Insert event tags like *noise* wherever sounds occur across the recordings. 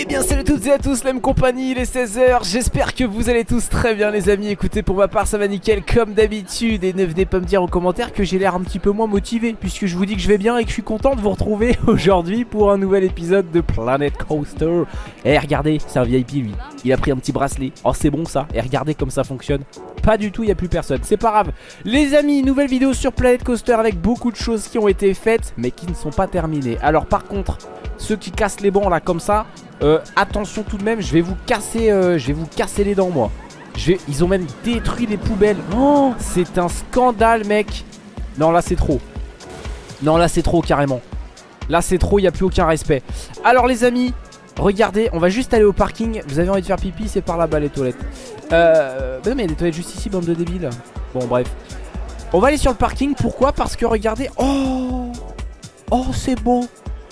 Eh bien salut à toutes et à tous, la même compagnie, il est 16h, j'espère que vous allez tous très bien les amis. Écoutez pour ma part ça va nickel comme d'habitude. Et ne venez pas me dire en commentaire que j'ai l'air un petit peu moins motivé Puisque je vous dis que je vais bien et que je suis content de vous retrouver *laughs* aujourd'hui Pour un nouvel épisode de Planet Coaster. Eh regardez, c'est un VIP lui, il a pris un petit bracelet. Oh c'est bon ça, et regardez comme ça fonctionne. Pas du tout, il n'y a plus personne, c'est pas grave. Les amis, nouvelle vidéo sur Planet Coaster avec beaucoup de choses qui ont été faites Mais qui ne sont pas terminées. Alors par contre, ceux qui cassent les bancs là comme ça euh, attention tout de même, je vais vous casser, euh, je vais vous casser les dents moi. Ils ont même détruit les poubelles. Oh, c'est un scandale mec. Non là c'est trop. Non là c'est trop carrément. Là c'est trop, il n'y a plus aucun respect. Alors les amis, regardez, on va juste aller au parking. Vous avez envie de faire pipi, c'est par là-bas les toilettes. Euh, bah non mais il y a des toilettes juste ici, bande de débiles. Bon bref. On va aller sur le parking, pourquoi? Parce que regardez, oh Oh c'est beau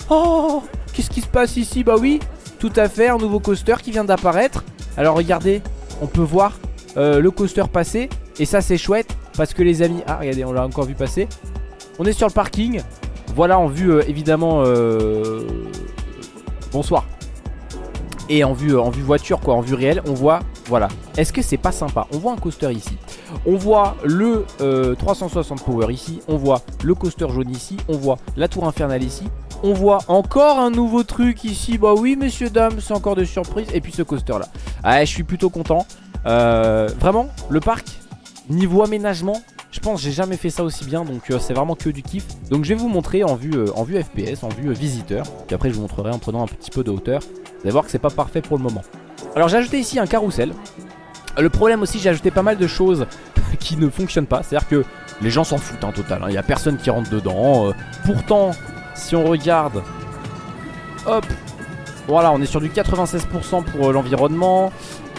Oh Qu'est-ce qui se passe ici? Bah oui, tout à fait, un nouveau coaster qui vient d'apparaître. Alors regardez, on peut voir euh, le coaster passer. Et ça c'est chouette parce que les amis... Ah regardez, on l'a encore vu passer. On est sur le parking. Voilà en vue euh, évidemment... Euh, bonsoir. Et en vue, en vue voiture quoi, en vue réelle, on voit... Voilà. Est-ce que c'est pas sympa? On voit un coaster ici. On voit le 360 Power ici. On voit le coaster jaune ici. On voit la tour infernale ici. On voit encore un nouveau truc ici. Bah oui messieurs dames c'est encore des surprises. Et puis ce coaster là Ah je suis plutôt content. Euh, Vraiment le parc Niveau aménagement je pense que j'ai jamais fait ça aussi bien. Donc euh, c'est vraiment que du kiff. Donc je vais vous montrer en vue, euh, en vue FPS, en vue visiteur. Puis après je vous montrerai en prenant un petit peu de hauteur. Vous allez voir que c'est pas parfait pour le moment. Alors j'ai ajouté ici un carrousel. Le problème aussi j'ai ajouté pas mal de choses *laughs* qui ne fonctionnent pas. C'est à dire que les gens s'en foutent en total Il hein. n'y a personne qui rentre dedans. Pourtant si on regarde Hop Voilà on est sur du 96% pour euh, l'environnement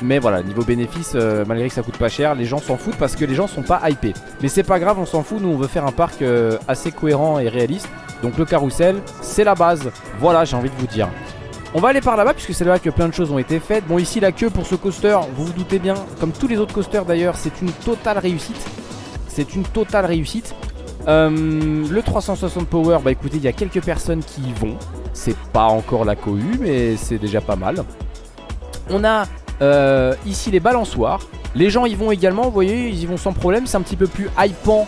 mais voilà, niveau bénéfice, euh, malgré que ça coûte pas cher, les gens s'en foutent parce que les gens sont pas hypés. Mais c'est pas grave, on s'en fout, nous on veut faire un parc euh, assez cohérent et réaliste. Donc le carrousel, c'est la base. Voilà, j'ai envie de vous dire. On va aller par là-bas puisque c'est là que plein de choses ont été faites. Bon ici la queue pour ce coaster, vous vous doutez bien, comme tous les autres coasters d'ailleurs, c'est une totale réussite. C'est une totale réussite. Euh, le 360 Power, bah écoutez, il y a quelques personnes qui y vont. C'est pas encore la cohue, mais c'est déjà pas mal. On a euh, ici les balançoires. Les gens y vont également, vous voyez, ils y vont sans problème. C'est un petit peu plus hypant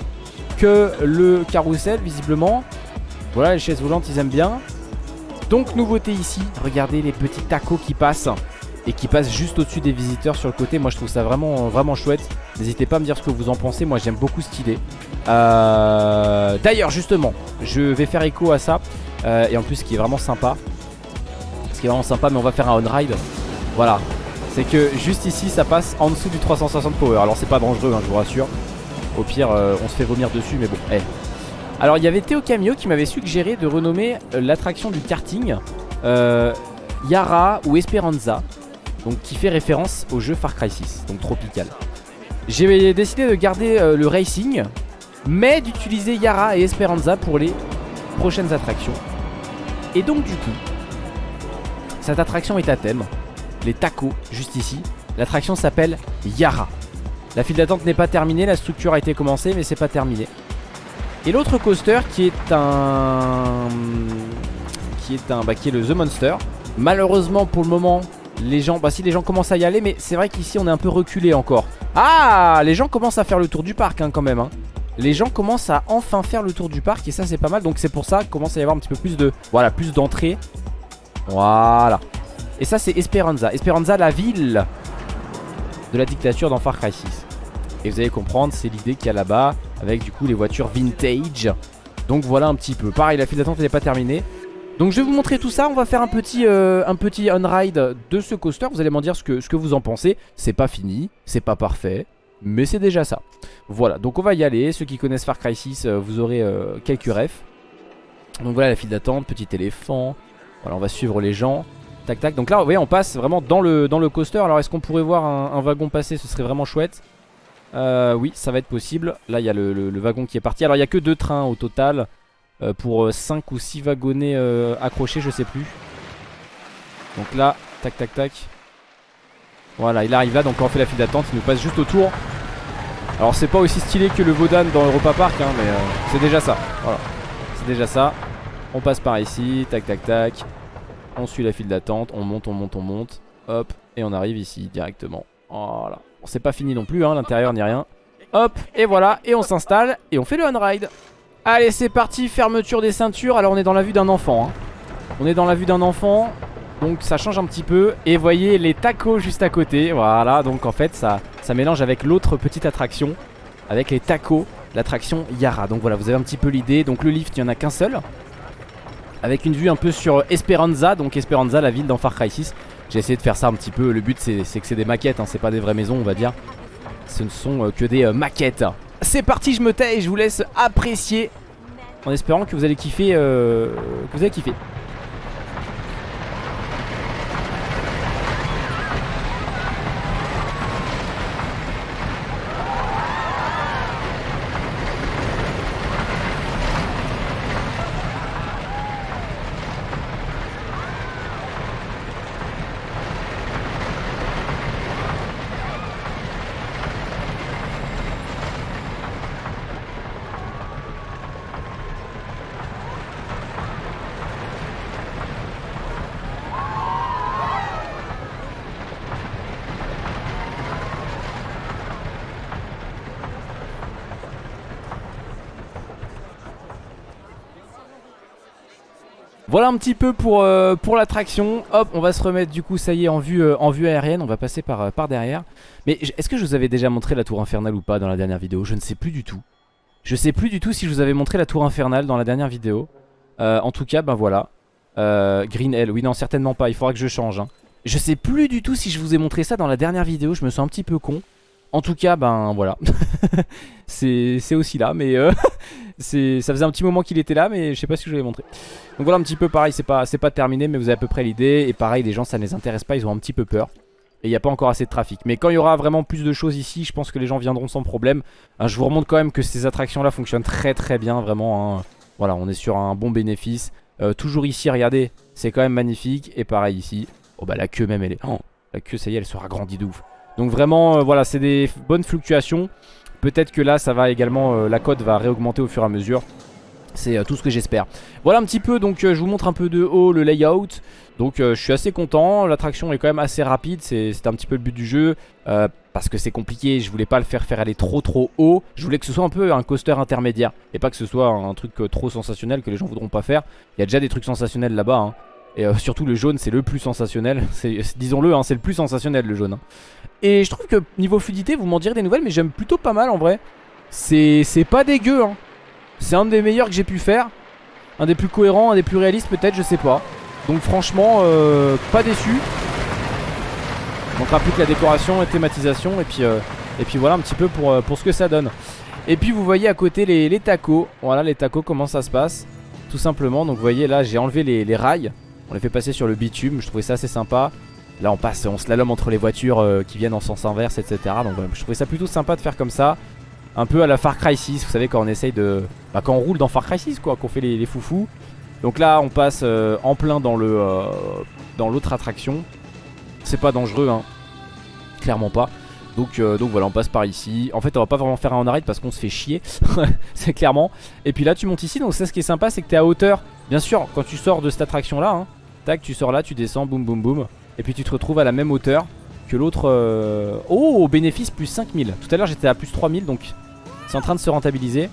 que le carrousel, visiblement. Voilà, les chaises volantes, ils aiment bien. Donc, nouveauté ici, regardez les petits tacos qui passent et qui passent juste au-dessus des visiteurs sur le côté. Moi, je trouve ça vraiment, chouette. N'hésitez pas à me dire ce que vous en pensez. Moi, j'aime beaucoup cette idée. Euh, d'ailleurs, justement, je vais faire écho à ça. Euh, et en plus, ce qui est vraiment sympa, ce qui est vraiment sympa, mais on va faire un on-ride. Voilà. C'est que juste ici, ça passe en dessous du 360 power. Alors, c'est pas dangereux, hein, je vous rassure. Au pire, euh, on se fait vomir dessus, mais bon. Alors, il y avait Théo Camio qui m'avait suggéré de renommer l'attraction du karting Yara ou Esperanza. Donc, qui fait référence au jeu Far Cry 6, donc tropical. J'ai décidé de garder le racing mais d'utiliser Yara et Esperanza pour les prochaines attractions. Et donc du coup, cette attraction est à thème, les tacos, juste ici. L'attraction s'appelle Yara. La file d'attente n'est pas terminée, la structure a été commencée, mais c'est pas terminé. Et l'autre coaster qui est un... Qui est un... Bah, qui est le The Monster. Malheureusement pour le moment, les gens... Bah si les gens commencent à y aller, mais c'est vrai qu'ici on est un peu reculé encore. Ah Les gens commencent à faire le tour du parc hein, quand même. Hein. Les gens commencent à enfin faire le tour du parc et ça c'est pas mal. Donc c'est pour ça qu'il commence à y avoir un petit peu plus de voilà plus d'entrées. Voilà. Et ça c'est Esperanza. Esperanza la ville de la dictature dans Far Cry 6 et vous allez comprendre c'est l'idée qu'il y a là-bas avec du coup les voitures vintage. Donc voilà un petit peu. Pareil la file d'attente n'est pas terminée donc je vais vous montrer tout ça, on va faire un petit, euh, un petit on-ride de ce coaster Vous allez m'en dire ce que, ce que vous en pensez C'est pas fini, c'est pas parfait mais c'est déjà ça. Voilà, donc on va y aller. Ceux qui connaissent Far Cry 6, euh, vous aurez euh, quelques refs. Donc voilà la file d'attente, petit éléphant. Voilà, on va suivre les gens. Tac tac. Donc là, vous voyez, on passe vraiment dans le, coaster. Alors est-ce qu'on pourrait voir un, wagon passer? Ce serait vraiment chouette. Oui, ça va être possible. Là, il y a le, wagon qui est parti. Alors il n'y a que deux trains au total. Pour 5 ou 6 wagonnets accrochés, je sais plus. Donc là, tac tac tac. Voilà, il arrive là, donc on fait la file d'attente, il nous passe juste autour. Alors c'est pas aussi stylé que le Vodan dans Europa Park, hein, mais euh, c'est déjà ça. Voilà, c'est déjà ça. On passe par ici, tac tac tac. On suit la file d'attente, on monte, on monte, on monte. Hop, et on arrive ici directement. Voilà. C'est pas fini non plus, hein, l'intérieur ni rien. Hop, et voilà, et on s'installe et on fait le on-ride. Allez, c'est parti, fermeture des ceintures. Alors on est dans la vue d'un enfant. Hein. On est dans la vue d'un enfant. Donc ça change un petit peu Et voyez les tacos juste à côté Voilà donc en fait ça, ça mélange avec l'autre petite attraction Avec les tacos L'attraction Yara Donc voilà vous avez un petit peu l'idée Donc le lift il n'y en a qu'un seul Avec une vue un peu sur Esperanza Donc Esperanza la ville dans Far Cry 6 J'ai essayé de faire ça un petit peu Le but c'est que c'est des maquettes hein. C'est pas des vraies maisons on va dire Ce ne sont euh, que des euh, maquettes C'est parti je me tais et je vous laisse apprécier. En espérant que vous allez kiffer euh, Que vous allez kiffer Voilà un petit peu pour, euh, pour l'attraction. Hop on va se remettre du coup ça y est en vue, euh, en vue aérienne. On va passer par, euh, derrière. Mais est-ce que je vous avais déjà montré la tour infernale ou pas dans la dernière vidéo? Je ne sais plus du tout. Je sais plus du tout si je vous avais montré la tour infernale dans la dernière vidéo. En tout cas ben voilà. Green Hell, oui non certainement pas. Il faudra que je change hein. Je sais plus du tout si je vous ai montré ça dans la dernière vidéo. Je me sens un petit peu con en tout cas, ben voilà. *laughs* c'est aussi là, mais euh, *laughs* ça faisait un petit moment qu'il était là, mais je sais pas si je l'ai montré. Donc voilà un petit peu pareil, c'est pas, terminé, mais vous avez à peu près l'idée. Et pareil, les gens, ça ne les intéresse pas, ils ont un petit peu peur. Et il n'y a pas encore assez de trafic. Mais quand il y aura vraiment plus de choses ici, je pense que les gens viendront sans problème. Hein, je vous remonte quand même que ces attractions-là fonctionnent très très bien, vraiment. Hein. Voilà, on est sur un bon bénéfice. Euh, toujours ici, regardez, c'est quand même magnifique. Et pareil ici. Oh bah la queue même, elle est... Oh, la queue, ça y est, elle sera grandie de ouf. Donc vraiment, euh, voilà, c'est des bonnes fluctuations. Peut-être que là, ça va également, euh, la cote va réaugmenter au fur et à mesure. C'est euh, tout ce que j'espère. Voilà un petit peu, donc je vous montre un peu de haut le layout. Donc je suis assez content, l'attraction est quand même assez rapide, c'est un petit peu le but du jeu. parce que c'est compliqué, je voulais pas le faire faire aller trop trop haut. Je voulais que ce soit un peu un coaster intermédiaire. Et pas que ce soit un truc trop sensationnel que les gens voudront pas faire. Il y a déjà des trucs sensationnels là-bas. Hein. Et surtout le jaune c'est le plus sensationnel *laughs* Disons-le hein, c'est le plus sensationnel le jaune hein. Et je trouve que niveau fluidité, vous m'en direz des nouvelles, mais j'aime plutôt pas mal en vrai. C'est pas dégueu, hein. C'est un des meilleurs que j'ai pu faire. Un des plus cohérents, un des plus réalistes peut-être, je sais pas. Donc franchement, euh, pas déçu. Manquera plus que la décoration et thématisation. Et puis, euh, et puis voilà un petit peu pour, euh, pour ce que ça donne. Et puis vous voyez à côté les, tacos. Voilà les tacos, comment ça se passe? Tout simplement, donc vous voyez là, j'ai enlevé les rails. On les fait passer sur le bitume, je trouvais ça assez sympa. Là on passe, on slalom entre les voitures euh, qui viennent en sens inverse etc Donc je trouvais ça plutôt sympa de faire comme ça. Un peu à la Far Cry 6 Vous savez quand on essaye de... Bah quand on roule dans Far Cry 6 quoi Qu'on fait les, foufous. Donc là on passe euh, en plein dans le euh, dans l'autre attraction. C'est pas dangereux hein. Clairement pas. Donc, donc voilà on passe par ici. En fait on va pas vraiment faire un on arrête parce qu'on se fait chier. *laughs* C'est clairement. Et puis là tu montes ici donc ça ce qui est sympa c'est que t'es à hauteur. Bien sûr quand tu sors de cette attraction là hein, Tac tu sors là tu descends boum boum boum. Et puis tu te retrouves à la même hauteur que l'autre euh, Oh bénéfice plus 5000 Tout à l'heure j'étais à plus 3000 donc c'est en train de se rentabiliser.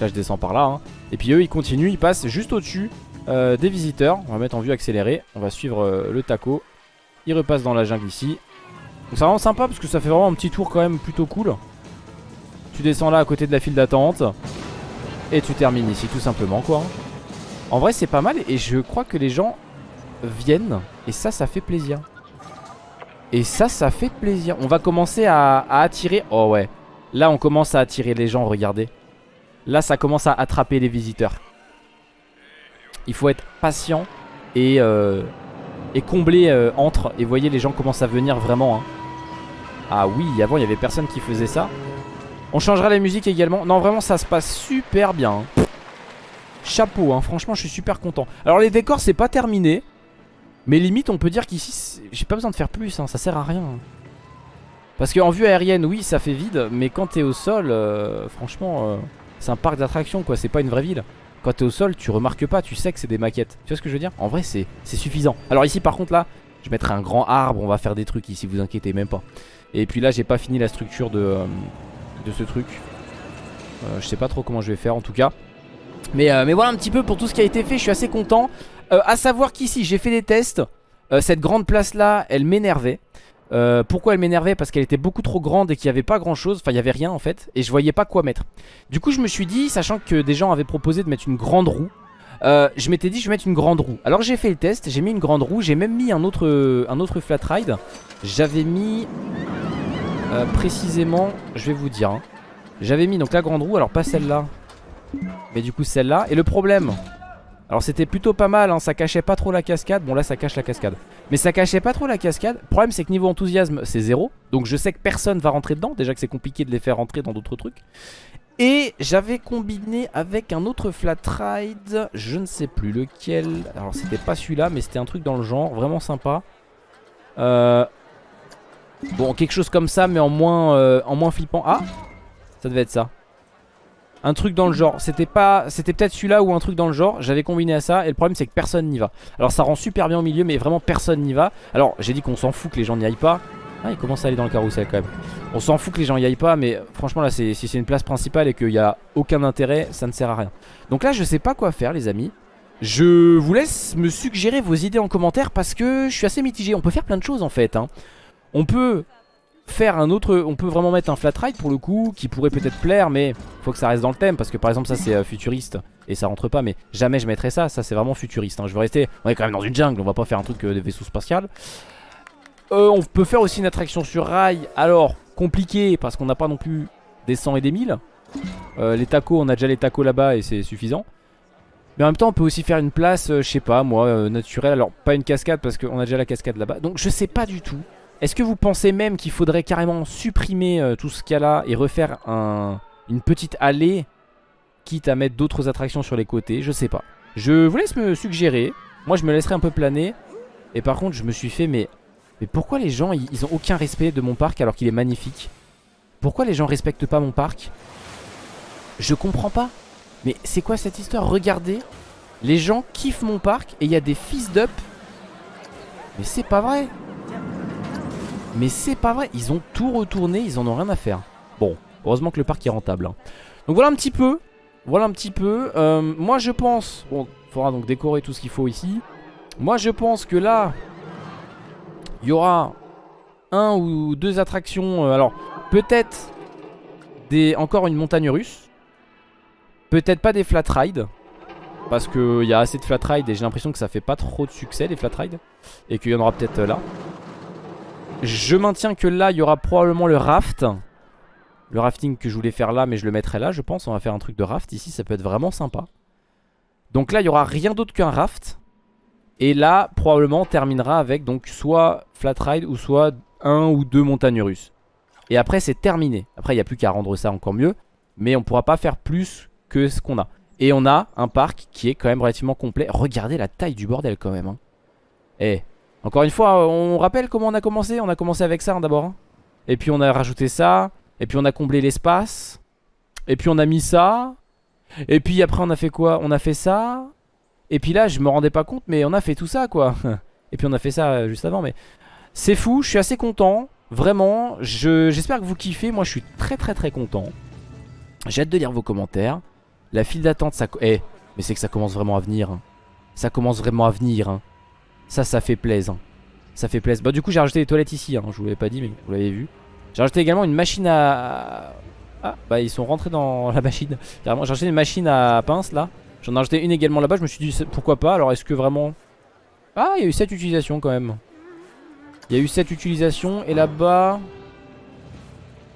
Là je descends par là hein. Et puis eux ils continuent, ils passent juste au dessus euh, des visiteurs. On va mettre en vue accélérée On va suivre euh, le taco. Ils repassent dans la jungle ici. Donc c'est vraiment sympa parce que ça fait vraiment un petit tour quand même plutôt cool. Tu descends là à côté de la file d'attente. Et tu termines ici tout simplement quoi. En vrai c'est pas mal et je crois que les gens viennent Et ça, ça fait plaisir. Et ça, ça fait plaisir. On va commencer à, attirer Oh ouais. Là, on commence à attirer les gens, regardez. Là, ça commence à attraper les visiteurs. Il faut être patient Et, euh, et combler euh, entre Et voyez, les gens commencent à venir vraiment hein. Ah oui, avant, il y avait personne qui faisait ça. On changera la musique également. Non, vraiment, ça se passe super bien hein. Chapeau, hein. franchement je suis super content. Alors les décors c'est pas terminé mais limite on peut dire qu'ici j'ai pas besoin de faire plus hein, ça sert à rien Parce qu'en vue aérienne oui ça fait vide Mais quand t'es au sol euh, franchement euh, c'est un parc d'attractions quoi c'est pas une vraie ville quand t'es au sol, tu remarques pas, tu sais que c'est des maquettes. Tu vois ce que je veux dire? En vrai, c'est suffisant. Alors ici, par contre, là, je mettrai un grand arbre, on va faire des trucs ici, vous inquiétez même pas. Et puis là, j'ai pas fini la structure de, euh, ce truc. Je sais pas trop comment je vais faire en tout cas. Mais voilà un petit peu pour tout ce qui a été fait, je suis assez content. À savoir qu'ici, j'ai fait des tests. cette grande place là, elle m'énervait. Euh, pourquoi elle m'énervait? Parce qu'elle était beaucoup trop grande et qu'il n'y avait pas grand chose Enfin il n'y avait rien en fait. Et je voyais pas quoi mettre. Du coup je me suis dit, sachant que des gens avaient proposé de mettre une grande roue euh, Je m'étais dit je vais mettre une grande roue. Alors j'ai fait le test, j'ai mis une grande roue J'ai même mis un autre, un autre flat ride. J'avais mis euh, Précisément, je vais vous dire hein. J'avais mis donc la grande roue, alors pas celle-là Mais du coup celle-là. Et le problème alors c'était plutôt pas mal, hein, ça cachait pas trop la cascade. Bon là ça cache la cascade. Mais ça cachait pas trop la cascade. Le problème c'est que niveau enthousiasme c'est zéro. Donc je sais que personne va rentrer dedans. Déjà que c'est compliqué de les faire rentrer dans d'autres trucs. Et j'avais combiné avec un autre flat ride. Je ne sais plus lequel. Alors c'était pas celui-là mais c'était un truc dans le genre. Vraiment sympa. Euh... Bon quelque chose comme ça mais en moins, euh, en moins flippant. Ah ça devait être ça un truc dans le genre. C'était pas, c'était peut-être celui-là ou un truc dans le genre. J'avais combiné à ça et le problème c'est que personne n'y va. Alors ça rend super bien au milieu, mais vraiment personne n'y va. Alors j'ai dit qu'on s'en fout que les gens n'y aillent pas. Ah, il commence à aller dans le carrousel quand même. On s'en fout que les gens n'y aillent pas, mais franchement là, si c'est une place principale et qu'il n'y a aucun intérêt, ça ne sert à rien. Donc là, je sais pas quoi faire, les amis. Je vous laisse me suggérer vos idées en commentaire parce que je suis assez mitigé. On peut faire plein de choses en fait. Hein. On peut faire un autre On peut vraiment mettre un flat ride pour le coup Qui pourrait peut-être plaire mais faut que ça reste dans le thème Parce que par exemple ça c'est euh, futuriste Et ça rentre pas mais jamais je mettrais ça Ça c'est vraiment futuriste hein. Je veux rester On est quand même dans une jungle On va pas faire un truc euh, de vaisseau spatial. Euh, On peut faire aussi une attraction sur rail Alors compliqué parce qu'on n'a pas non plus Des 100 et des 1000 Les tacos on a déjà les tacos là-bas Et c'est suffisant. Mais en même temps on peut aussi faire une place, je sais pas moi, naturelle Alors pas une cascade parce qu'on a déjà la cascade là-bas. Donc je sais pas du tout est-ce que vous pensez même qu'il faudrait carrément supprimer euh, tout ce qu'il y a là et refaire une petite allée quitte à mettre d'autres attractions sur les côtés? Je sais pas. Je vous laisse me suggérer. Moi je me laisserai un peu planer. Et par contre je me suis fait mais, mais pourquoi les gens ils, ont aucun respect de mon parc alors qu'il est magnifique? Pourquoi les gens respectent pas mon parc? Je comprends pas. Mais c'est quoi cette histoire? Regardez. Les gens kiffent mon parc et il y a des fils d'up. Mais c'est pas vrai. Mais c'est pas vrai, ils ont tout retourné, ils en ont rien à faire. Bon, heureusement que le parc est rentable. Hein. Donc voilà un petit peu. Voilà un petit peu. Euh, moi je pense... Bon, il faudra donc décorer tout ce qu'il faut ici. Moi je pense que là, il y aura un ou deux attractions. Euh, alors, peut-être des encore une montagne russe. Peut-être pas des flat rides. Parce qu'il y a assez de flat rides et j'ai l'impression que ça fait pas trop de succès les flat rides. Et qu'il y en aura peut-être là. Je maintiens que là, il y aura probablement le raft. Le rafting que je voulais faire là, mais je le mettrai là, je pense. On va faire un truc de raft ici, ça peut être vraiment sympa. Donc là, il y aura rien d'autre qu'un raft. Et là, probablement, on terminera avec donc soit flat ride ou soit un ou deux montagnes russes. Et après, c'est terminé. Après, il n'y a plus qu'à rendre ça encore mieux. Mais on pourra pas faire plus que ce qu'on a. Et on a un parc qui est quand même relativement complet. Regardez la taille du bordel quand même. Hein. Eh, encore une fois, on rappelle comment on a commencé On a commencé avec ça hein, d'abord. Hein. Et puis on a rajouté ça. Et puis on a comblé l'espace. Et puis on a mis ça. Et puis après on a fait quoi? On a fait ça. Et puis là je me rendais pas compte mais on a fait tout ça quoi. *laughs* Et puis on a fait ça euh, juste avant mais... C'est fou, je suis assez content. Vraiment, j'espère que vous kiffez. Moi je suis très très très content. J'ai hâte de lire vos commentaires. La file d'attente ça... Eh, mais c'est que ça commence vraiment à venir. Hein. Ça commence vraiment à venir. Ça, ça fait plaisir. Ça fait plaisir. Bah, du coup, j'ai rajouté les toilettes ici. Hein. Je vous l'avais pas dit, mais vous l'avez vu. J'ai rajouté également une machine à. Ah, bah, ils sont rentrés dans *laughs* la machine. Carrément, j'ai rajouté une machine à pince là. J'en ai rajouté une également là-bas. Je me suis dit, pourquoi pas? Alors, est-ce que vraiment? Ah, il y a eu 7 utilisations quand même. Il y a eu 7 utilisations. Et là-bas.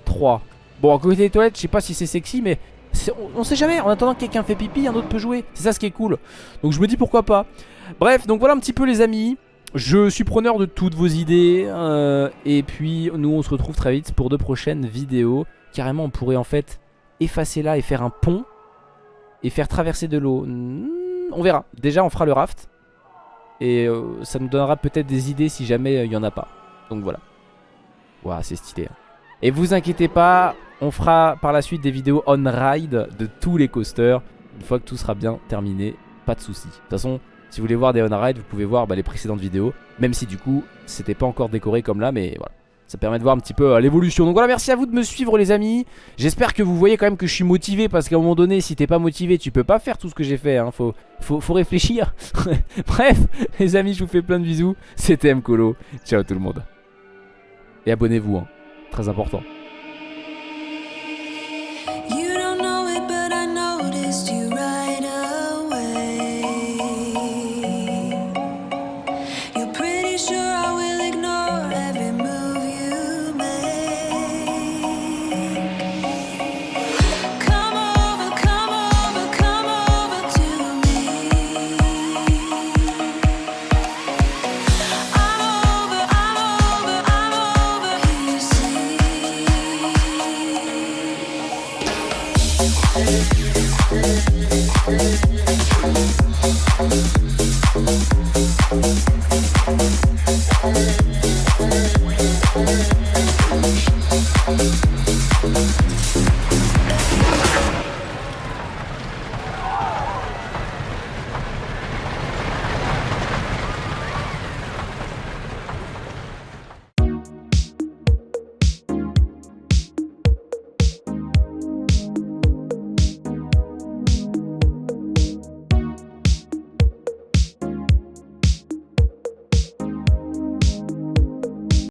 3. Bon, à côté des toilettes, je sais pas si c'est sexy, mais on, sait jamais, en attendant que quelqu'un fait pipi, un autre peut jouer. C'est ça ce qui est cool. Donc je me dis pourquoi pas. Bref, donc voilà un petit peu les amis. Je suis preneur de toutes vos idées. Euh, et puis nous on se retrouve très vite pour de prochaines vidéos. Carrément on pourrait en fait effacer là et faire un pont. Et faire traverser de l'eau. Hmm, on verra. Déjà on fera le raft. Et euh, ça nous donnera peut-être des idées si jamais euh, il n'y en a pas. Donc voilà. Waouh c'est stylé. Hein. Et vous inquiétez pas, on fera par la suite des vidéos on-ride de tous les coasters. Une fois que tout sera bien terminé, pas de soucis. De toute façon, si vous voulez voir des on-ride, vous pouvez voir bah, les précédentes vidéos. Même si du coup, c'était pas encore décoré comme là, mais voilà. Ça permet de voir un petit peu euh, l'évolution. Donc voilà, merci à vous de me suivre les amis. J'espère que vous voyez quand même que je suis motivé parce qu'à un moment donné, si t'es pas motivé, tu peux pas faire tout ce que j'ai fait. Hein. Faut, faut, réfléchir. *laughs* Bref, les amis, je vous fais plein de bisous. C'était Mkolo. Ciao tout le monde. Et abonnez-vous, hein. très important.